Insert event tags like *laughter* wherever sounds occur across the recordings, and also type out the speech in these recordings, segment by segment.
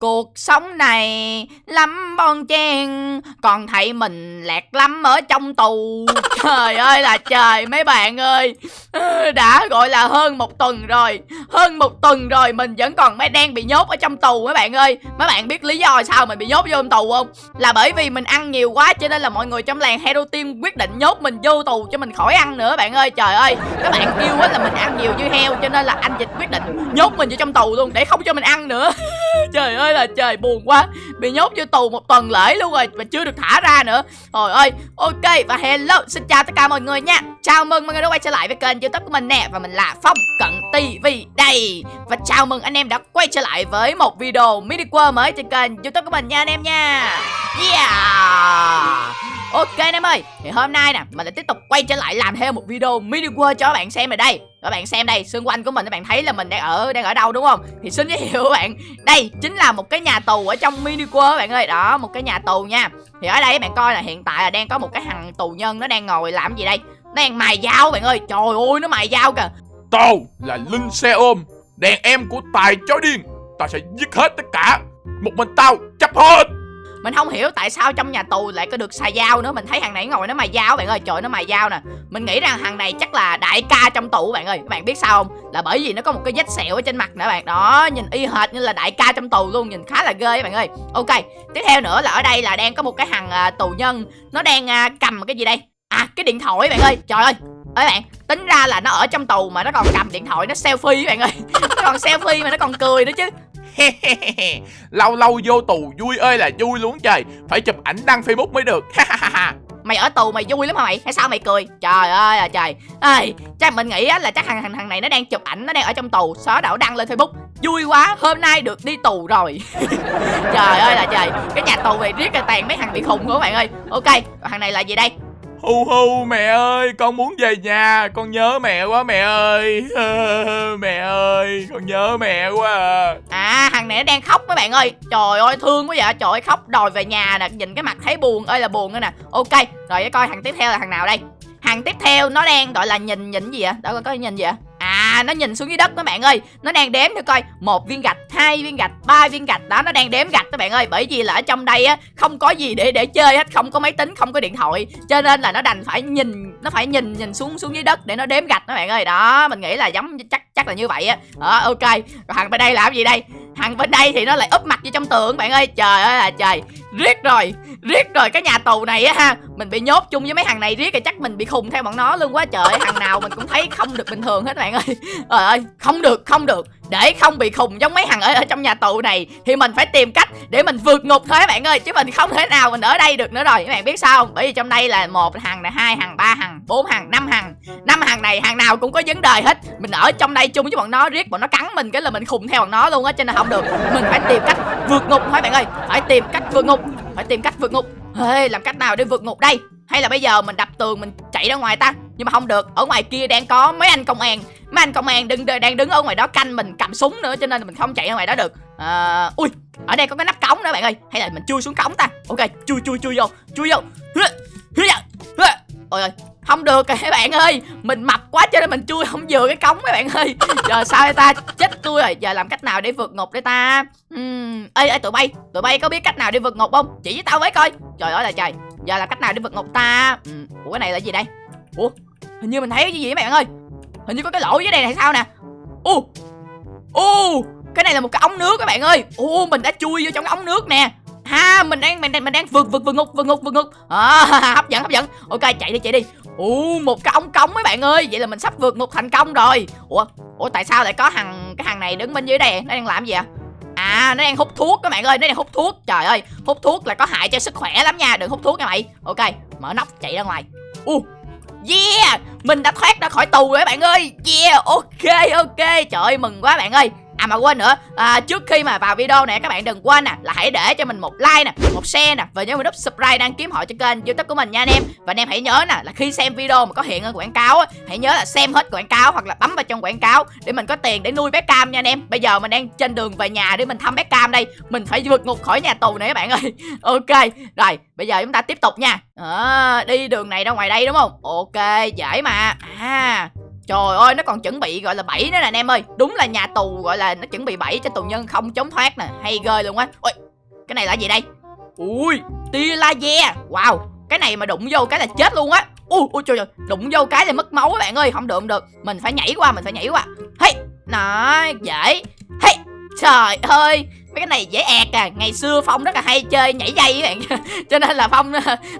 Cuộc sống này lắm bon chen, Còn thấy mình lẹt lắm ở trong tù. *laughs* Trời ơi là trời, mấy bạn ơi. *laughs* Đã gọi là hơn một tuần rồi, Hơn một tuần rồi mình vẫn còn mới đang bị nhốt ở trong tù mấy bạn ơi. Mấy bạn biết lý do sao mình bị nhốt vô trong tù không? Là bởi vì mình ăn nhiều quá cho nên là mọi người trong làng Hero Team quyết định nhốt mình vô tù cho mình khỏi ăn nữa bạn ơi. Trời ơi, các bạn kêu là mình ăn nhiều như heo cho nên là anh Dịch quyết định nhốt mình vô trong tù luôn để không cho mình ăn nữa. *laughs* Trời ơi là trời, buồn quá. Bị nhốt vô tù một tuần lễ luôn rồi Và chưa được thả ra nữa. Trời ơi, Ok, và hello, Xin chào tất cả mọi người nha. Chào mừng mọi người đã quay trở lại với kênh youtube của mình nè, Và mình là Phong Cận TV đây. Và chào mừng anh em đã quay trở lại với một video mini quơ mới trên kênh youtube của mình nha, anh em nha. Yeah! Ok anh em ơi, Thì hôm nay nè, Mình lại tiếp tục quay trở lại làm thêm một video mini world cho các bạn xem rồi đây. Các bạn xem đây, Xung quanh của mình các bạn thấy là mình đang ở đang ở đâu đúng không? Thì xin giới thiệu các bạn, Đây chính là một cái nhà tù ở trong mini world các bạn ơi. Đó, một cái nhà tù nha. Thì ở đây các bạn coi là hiện tại là đang có một cái thằng tù nhân Nó đang ngồi làm gì đây? Nó đang mài dao bạn ơi. Trời ơi, nó mài dao kìa. Tao là Linh Xe Ôm, Đàn em của Tài Chó Điên. Tao sẽ giết hết tất cả. Một mình tao chấp hết mình không hiểu tại sao trong nhà tù lại có được xài dao nữa. Mình thấy thằng này ngồi nó mài dao bạn ơi. Trời nó mài dao nè. Mình nghĩ rằng thằng này chắc là đại ca trong tù bạn ơi. Các bạn biết sao không? Là bởi vì nó có một cái vết sẹo ở trên mặt nữa bạn. Đó nhìn y hệt như là đại ca trong tù luôn. Nhìn khá là ghê bạn ơi. Ok tiếp theo nữa là ở đây là đang có một cái thằng à, tù nhân. Nó đang à, cầm cái gì đây? À cái điện thoại bạn ơi. Trời ơi. Ơi bạn tính ra là nó ở trong tù mà nó còn cầm điện thoại nó selfie bạn ơi. *laughs* Nó còn selfie mà nó còn cười nữa chứ. *laughs* lâu lâu vô tù vui ơi là vui luôn trời. Phải chụp ảnh đăng facebook mới được. Mày ở tù mày vui lắm hả mày? Hay sao mày cười? Trời ơi là trời. Ơi chắc mình nghĩ là chắc thằng thằng này nó đang chụp ảnh nó đang ở trong tù. Xóa đảo đăng lên facebook. Vui quá hôm nay được đi tù rồi. *laughs* Trời ơi là trời. Cái nhà tù này riết là tàn mấy thằng bị khùng của bạn ơi. Ok thằng này là gì đây? Hu hu mẹ ơi con muốn về nhà. Con nhớ mẹ quá mẹ ơi. *laughs* Mẹ ơi con nhớ mẹ quá à. À thằng này nó đang khóc mấy bạn ơi. Trời ơi, thương quá vậy. Trời ơi, khóc đòi về nhà nè. Nhìn cái mặt thấy buồn. Ơi là buồn nữa nè. Ok, rồi để coi thằng tiếp theo là thằng nào đây? Thằng tiếp theo nó đang, gọi là nhìn nhìn gì vậy? Đó có nhìn gì vậy? À nó nhìn xuống dưới đất các bạn ơi. Nó đang đếm thử coi, một viên gạch, hai viên gạch, ba viên gạch. Đó, nó đang đếm gạch các bạn ơi. Bởi vì là ở trong đây á, Không có gì để để chơi hết, Không có máy tính, không có điện thoại. Cho nên là nó đành phải nhìn, Nó phải nhìn nhìn xuống xuống dưới đất Để nó đếm gạch các bạn ơi. Đó, mình nghĩ là giống chắc chắc là như vậy á. Đó, ok. Rồi thằng bên đây làm gì đây? Thằng bên đây thì nó lại úp mặt vô trong tường bạn ơi. Trời ơi là trời. Riết rồi Riết rồi. Cái nhà tù này á ha, Mình bị nhốt chung với mấy thằng này riết rồi chắc mình bị khùng theo bọn nó luôn quá. Trời Thằng nào mình cũng thấy không được bình thường hết bạn ơi. Trời ơi không được không được. Để không bị khùng giống mấy thằng ở, ở trong nhà tù này thì mình phải tìm cách để mình vượt ngục thôi các bạn ơi chứ mình không thể nào mình ở đây được nữa rồi. Các bạn biết sao không? Bởi vì trong đây là một thằng là hai thằng ba thằng bốn thằng năm thằng. Năm thằng này thằng nào cũng có vấn đề hết. Mình ở trong đây chung với bọn nó riết bọn nó cắn mình cái là mình khùng theo bọn nó luôn á cho nên không được. Mình phải tìm cách vượt ngục thôi bạn ơi. Phải tìm cách vượt ngục phải tìm cách vượt ngục. Hey, làm cách nào để vượt ngục đây? Hay là bây giờ mình đập tường mình chạy ra ngoài ta? Nhưng mà không được ở ngoài kia đang có mấy anh công an. Mấy anh công an đứng đang đứng ở ngoài đó canh mình cầm súng nữa cho nên là mình không chạy ra ngoài đó được. À, ui ở đây có cái nắp cống nữa bạn ơi. Hay là mình chui xuống cống ta. Ok chui chui chui vô chui vô. Ôi ơi không được các bạn ơi. Mình mập quá cho nên mình chui không vừa cái cống các bạn ơi. Giờ sao ta? Chết tôi rồi. Giờ làm cách nào để vượt ngục để ta? Uhm, ê ê tụi bay tụi bay có biết cách nào để vượt ngục không? Chỉ với tao với coi. Trời ơi là trời. Giờ làm cách nào để vượt ngục ta? Uhm, ủa cái này là gì đây? Ủa? Hình như mình thấy cái gì mấy bạn ơi? Hình như có cái lỗ dưới đây này sao nè? Ô ô cái này là một cái ống nước các bạn ơi. Ô mình đã chui vô trong cái ống nước nè. Ha mình đang mình đang mình đang vượt vượt vượt ngục vượt ngục vượt ngục. À, *laughs* hấp dẫn hấp dẫn. Ok chạy đi chạy đi. U một cái ống cống mấy bạn ơi. Vậy là mình sắp vượt ngục thành công rồi. Ủa ủa tại sao lại có thằng cái thằng này đứng bên dưới đây? Nó đang làm gì ạ à nó đang hút thuốc các bạn ơi. Nó đang hút thuốc. Trời ơi hút thuốc là có hại cho sức khỏe lắm nha. Đừng hút thuốc nha mày. Ok mở nắp chạy ra ngoài. U yeah! Mình đã thoát ra khỏi tù rồi các bạn ơi. Yeah! Ok ok. Trời ơi, mừng quá bạn ơi. À mà quên nữa. À, Trước khi mà vào video này các bạn đừng quên nè Là hãy để cho mình một like nè Một share nè Và nhớ mình nút subscribe đăng kiếm họ cho kênh youtube của mình nha anh em. Và anh em hãy nhớ nè Là khi xem video mà có hiện quảng cáo á Hãy nhớ là xem hết quảng cáo Hoặc là bấm vào trong quảng cáo Để mình có tiền để nuôi bé cam nha anh em. Bây giờ mình đang trên đường về nhà để mình thăm bé cam đây. Mình phải vượt ngục khỏi nhà tù này các bạn ơi. *laughs* Ok Rồi bây giờ chúng ta tiếp tục nha. À, Đi đường này ra ngoài đây đúng không? Ok dễ mà. À Trời ơi, nó còn chuẩn bị, gọi là bẫy nữa nè, anh em ơi. Đúng là nhà tù, gọi là, nó chuẩn bị bẫy cho tù nhân không chống thoát nè. Hay ghê luôn á. Ôi, cái này là gì đây? Ui, tia laser Wow, cái này mà đụng vô cái là chết luôn á. Ui ui, trời ơi, đụng vô cái là mất máu các bạn ơi. Không được không được. Mình phải nhảy qua, mình phải nhảy qua. Hey nó dễ. Hey, trời ơi, mấy cái này dễ ẹt à. Ngày xưa phong rất là hay chơi nhảy dây các bạn. *laughs* Cho nên là phong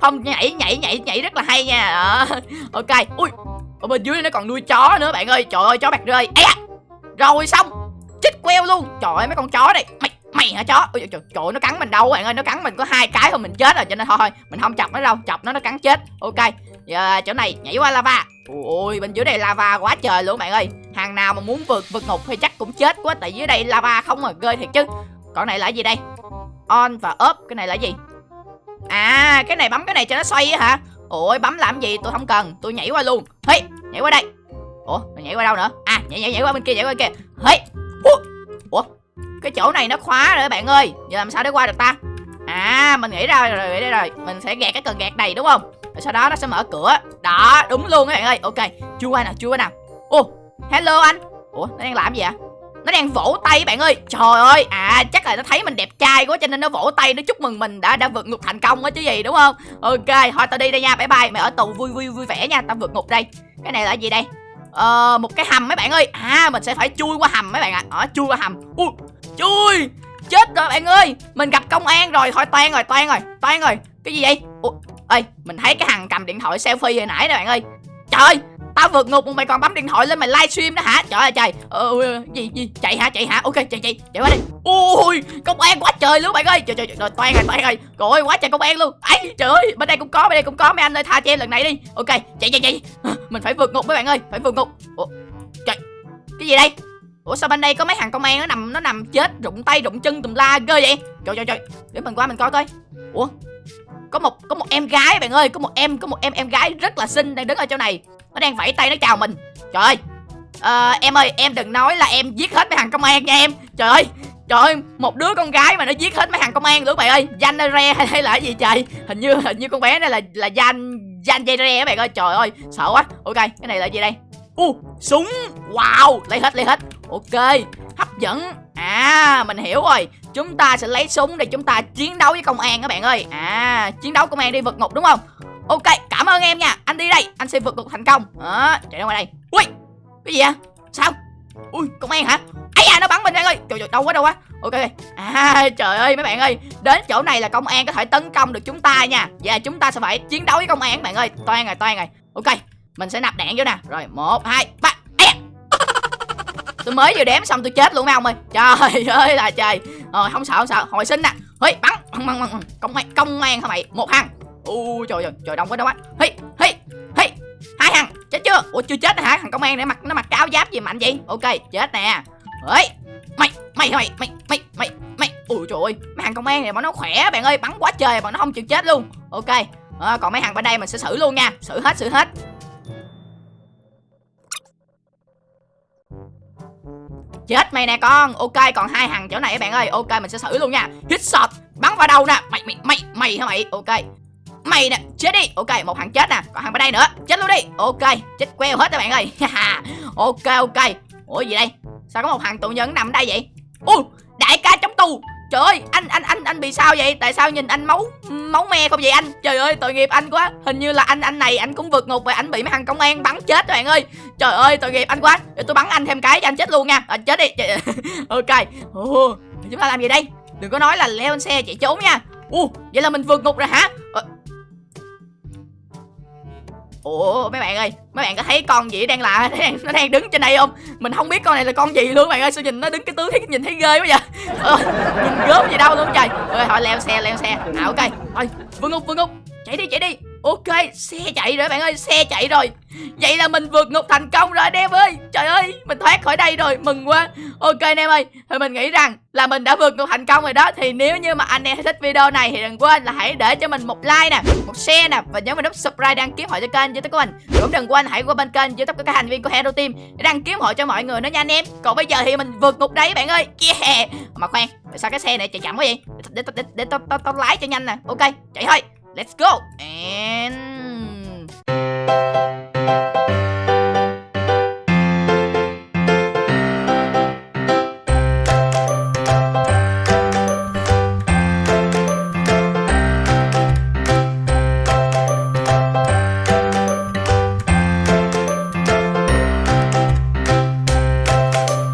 phong nhảy nhảy nhảy nhảy rất là hay nha. Đó ok. Ui ở bên dưới nó còn nuôi chó nữa bạn ơi. Trời ơi chó bạc rơi. Ấy rồi xong. Chích queo luôn. Trời ơi mấy con chó này. Mày mày hả chó? Ôi trời, trời nó cắn mình đâu bạn ơi. Nó cắn mình có hai cái thôi mình chết rồi. Cho nên thôi mình không chọc nó đâu. Chọc nó nó cắn chết. Ok. Giờ chỗ này nhảy qua lava. Ôi bên dưới đây lava quá trời luôn bạn ơi. Hàng nào mà muốn vượt vượt ngục thì chắc cũng chết quá. Tại dưới đây lava không mà ghê thiệt chứ. Còn này là gì đây? On và up. Cái này là gì? À cái này bấm cái này cho nó xoay hả? Ôi bấm làm gì? Tôi không cần. Tôi nhảy qua luôn. Hey, nhảy qua đây. Ủa mình nhảy qua đâu nữa? À nhảy nhảy nhảy qua bên kia, nhảy qua bên kia. Hey. Ủa cái chỗ này nó khóa rồi bạn ơi. Giờ làm sao để qua được ta? À mình nghĩ ra rồi đây rồi. Mình sẽ gạt cái cần gạt này, đúng không? Rồi sau đó nó sẽ mở cửa. Đó, đúng luôn các bạn ơi. Ok, chưa qua nào, chưa qua nào. Ô, hello anh. Ủa, nó đang làm gì ạ nó đang vỗ tay bạn ơi. Trời ơi à chắc là nó thấy mình đẹp trai quá cho nên nó vỗ tay, nó chúc mừng mình đã đã vượt ngục thành công á chứ gì, đúng không? Ok, thôi tao đi đây nha. Bye bye, mày ở tù vui vui vui vẻ nha. Tao vượt ngục đây. Cái này là gì đây? Ờ một cái hầm mấy bạn ơi. À mình sẽ phải chui qua hầm mấy bạn ạ. À. ờ chui qua hầm. Ui, chui! Chết rồi bạn ơi. Mình gặp công an rồi. Thôi toan rồi toan rồi toan rồi. Cái gì vậy? Ui ơi mình thấy cái thằng cầm điện thoại selfie hồi nãy nè bạn ơi. Trời! ơi tao vượt ngục mà mày còn bấm điện thoại lên mày livestream đó hả? Trời ơi trời. Ờ, ờ, ờ, gì gì? Chạy hả? Chạy hả? Ok chạy chạy. Chạy qua đi. Ui công an quá trời luôn bạn ơi. Trời trời trời toan rồi toan rồi. Rồi quá trời công an luôn. Ấy trời ơi bên đây cũng có bên đây cũng có. Mấy anh ơi tha cho em lần này đi. Ok chạy chạy chạy. Mình phải vượt ngục mấy bạn ơi. Phải vượt ngục. Ủa trời. Cái gì đây? Ủa sao bên đây có mấy thằng công an nó nằm nó nằm chết rụng tay rụng chân tùm la ghê vậy? Trời trời trời. Để mình qua mình coi coi. Ủa có một có một em gái bạn ơi. Có một em có một em em gái rất là xinh đang đứng ở chỗ này nó đang vẫy tay nó chào mình. Trời ơi. À, em ơi em đừng nói là em giết hết mấy thằng công an nha em. Trời ơi. Trời ơi một đứa con gái mà nó giết hết mấy thằng công an nữa bạn ơi. Danh re hay là gì trời. Hình như hình như con bé này là là danh danh dây re các bạn ơi. Trời ơi sợ quá. Ok cái này là gì đây? U uh, súng. Wow lấy hết lấy hết. Ok hấp dẫn. À mình hiểu rồi. Chúng ta sẽ lấy súng để chúng ta chiến đấu với công an các bạn ơi. À chiến đấu công an đi vượt ngục đúng không? Ok cảm ơn em nha. Anh đi đây anh sẽ vượt cuộc thành công. Đó chạy ra ngoài đây. Ui cái gì à sao? Ui công an hả? Ấy à nó bắn mình anh ơi. Trời trời đâu quá đâu quá. Ok à trời ơi mấy bạn ơi. Đến chỗ này là công an có thể tấn công được chúng ta nha. Và chúng ta sẽ phải chiến đấu với công an bạn ơi. Toan rồi toan rồi. Ok mình sẽ nạp đạn vô nè. Rồi một hai ba. *laughs* Tôi mới vừa đếm xong tôi chết luôn mấy ông ơi. Trời *laughs* ơi là trời. Rồi không sợ không sợ. Hồi sinh nè. Hey, bắn. Bắn công an công an hả mày. Một thằng u trời ơi trời đông quá đông quá hey hey hey hai thằng chết chưa? Ủa chưa chết hả? Thằng công an để mặc nó mặc cái áo giáp gì mạnh vậy? Ok chết nè. Ấy mày mày mày mày mày mày mày. Ui trời ơi mấy thằng công an này bọn nó khỏe bạn ơi bắn quá trời bọn nó không chịu chết luôn. Ok à, còn mấy thằng bên đây mình sẽ xử luôn nha. Xử hết xử hết. Chết mày nè con. Ok còn hai thằng chỗ này bạn ơi. Ok mình sẽ xử luôn nha. Hit shot bắn vào đâu nè. Mày mày mày mày hả mày? Ok mày nè chết đi. Ok một thằng chết nè còn thằng bên đây nữa. Chết luôn đi. Ok chết queo hết các bạn ơi. Ok ok. Ủa gì đây? Sao có một thằng tù nhân nằm đây vậy? Ô đại ca trong tù. Trời ơi anh anh anh anh bị sao vậy? Tại sao nhìn anh máu máu me không vậy anh? Trời ơi tội nghiệp anh quá. Hình như là anh anh này anh cũng vượt ngục và anh bị mấy thằng công an bắn chết các bạn ơi. Trời ơi tội nghiệp anh quá. Để tôi bắn anh thêm cái cho anh chết luôn nha. À, chết đi. *laughs* Ok. Ồ, chúng ta làm gì đây? Đừng có nói là leo lên xe chạy trốn nha. Ồ, vậy là mình vượt ngục rồi hả? À, Ủa mấy bạn ơi Mấy bạn có thấy con gì đang lạ *laughs* nó đang, nó đang đứng trên đây không? Mình không biết con này là con gì luôn bạn ơi. Sao nhìn nó đứng cái tướng thấy nhìn thấy ghê quá vậy? *laughs* Ờ, Nhìn gớm gì đâu luôn trời. Rồi thôi leo xe leo xe. À ok. Thôi Vương Ngục Vương Ngục Chạy đi chạy đi. Ok, xe chạy rồi bạn ơi, xe chạy rồi. Vậy là mình vượt ngục thành công rồi anh em ơi. Trời ơi, mình thoát khỏi đây rồi, mừng quá. Ok anh em ơi, thì mình nghĩ rằng là mình đã vượt ngục thành công rồi đó. Thì nếu như mà anh em thích video này thì đừng quên là hãy để cho mình một like nè Một share nè, và nhớ mình nút subscribe đăng ký hội cho kênh youtube của mình. Cũng đừng quên hãy qua bên kênh youtube của các thành viên của Hero Team Để đăng ký hội cho mọi người nữa nha anh em. Còn bây giờ thì mình vượt ngục đấy bạn ơi. Yeah. Mà khoan, sao cái xe này chạy chậm quá vậy? Để, để, để, để tao tao tao lái cho nhanh nè. Ok, chạy thôi. Let's go. And